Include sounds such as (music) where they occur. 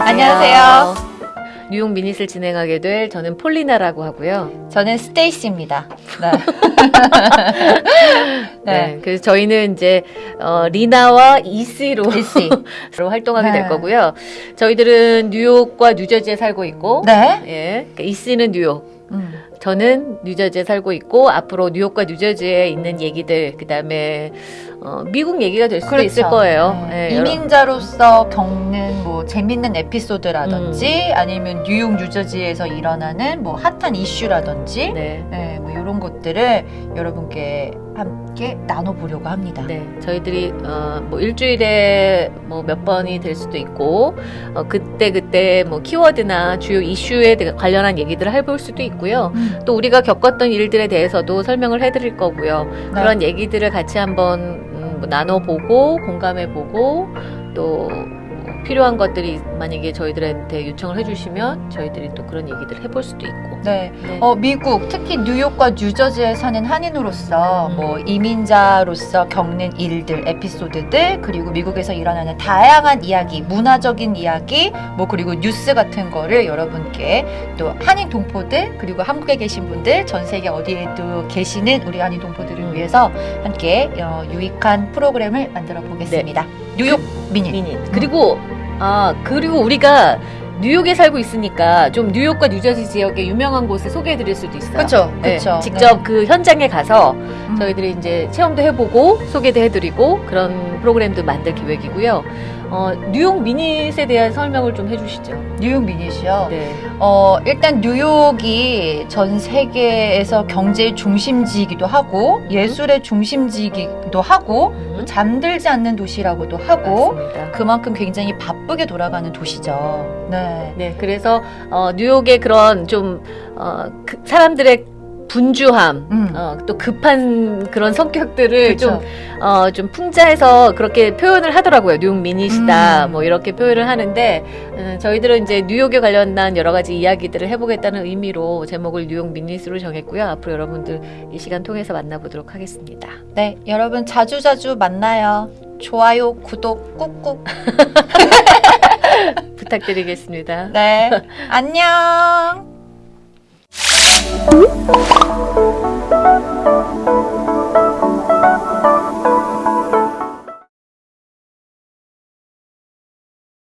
안녕하세요. 뉴욕 미닛을 진행하게 될 저는 폴리나라고 하고요. 저는 스테이시입니다. 네. (laughs) 네. 네. 그래서 저희는 이제 어, 리나와 이씨로 이씨. (laughs) 활동하게 네. 될 거고요. 저희들은 뉴욕과 뉴저지에 살고 있고, 네. 예, 그러니까 이씨는 뉴욕, 음. 저는 뉴저지에 살고 있고 앞으로 뉴욕과 뉴저지에 있는 얘기들 그 다음에 어, 미국 얘기가 될 수도 그렇죠. 있을 거예요. 네. 네, 이민자로서 겪는 뭐 재밌는 에피소드라든지 음. 아니면 뉴욕 뉴저지에서 일어나는 뭐 핫한 이슈라든지 네. 네, 뭐 이런 것들을 여러분께 함께 나눠보려고 합니다. 네, 저희들이 어, 뭐 일주일에 뭐 몇 번이 될 수도 있고 어, 그때 그때 뭐 키워드나 주요 이슈에 관련한 얘기들을 해볼 수도 있고요. 음. 또 우리가 겪었던 일들에 대해서도 설명을 해드릴 거고요. 네. 그런 얘기들을 같이 한번 나눠보고 공감해보고 또 필요한 것들이 만약에 저희들한테 요청을 해주시면 저희들이 또 그런 얘기들 해볼 수도 있고. 네. 네. 어, 미국 특히 뉴욕과 뉴저지에 사는 한인으로서 음. 뭐 이민자로서 겪는 일들, 에피소드들 그리고 미국에서 일어나는 다양한 이야기, 문화적인 이야기, 뭐 그리고 뉴스 같은 거를 여러분께 또 한인 동포들 그리고 한국에 계신 분들 전 세계 어디에도 계시는 우리 한인 동포들을 음. 위해서 함께 어, 유익한 프로그램을 만들어 보겠습니다. 네. 뉴욕 미닛. 미닛. 그리고 아 그리고 우리가 뉴욕에 살고 있으니까 좀 뉴욕과 뉴저지 지역의 유명한 곳을 소개해 드릴 수도 있어요. 그렇죠. 네, 그렇죠. 직접 네. 그 현장에 가서 음. 저희들이 이제 체험도 해보고 소개도 해드리고 그런 프로그램도 만들 계획이고요. 어, 뉴욕 미닛에 대한 설명을 좀 해주시죠. 뉴욕 미닛이요? 네. 어, 일단 뉴욕이 전 세계에서 경제의 중심지이기도 하고 예술의 중심지이기도 하고 음. 잠들지 않는 도시라고도 하고 맞습니다. 그만큼 굉장히 바쁘게 돌아가는 도시죠. 네. 네. 그래서 어, 뉴욕의 그런 좀 어, 그 사람들의 분주함, 음. 어, 또 급한 그런 성격들을 좀, 어, 좀 풍자해서 그렇게 표현을 하더라고요. 뉴욕 미닛이다. 음. 뭐 이렇게 표현을 하는데, 음, 저희들은 이제 뉴욕에 관련한 여러 가지 이야기들을 해보겠다는 의미로 제목을 뉴욕 미닛으로 정했고요. 앞으로 여러분들 이 시간 통해서 만나보도록 하겠습니다. 네, 여러분 자주자주 만나요. 좋아요, 구독 꾹꾹. (laughs) 부탁드리겠습니다. 네. 안녕.